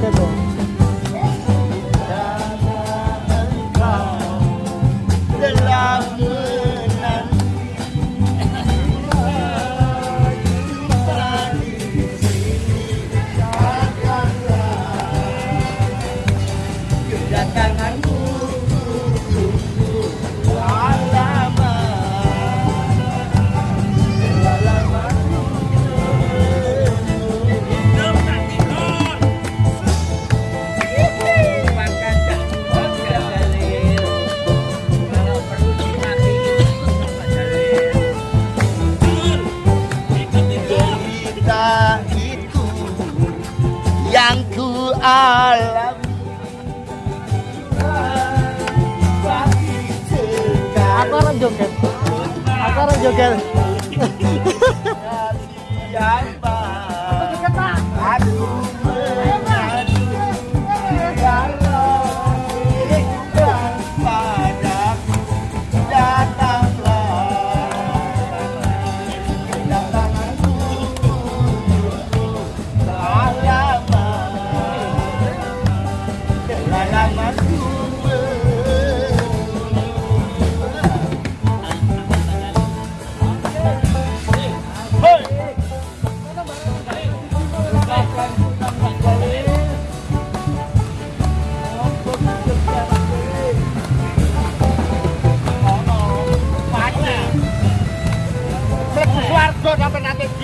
Gracias. alam Aku orang joget Aku orang joget Dapat natin.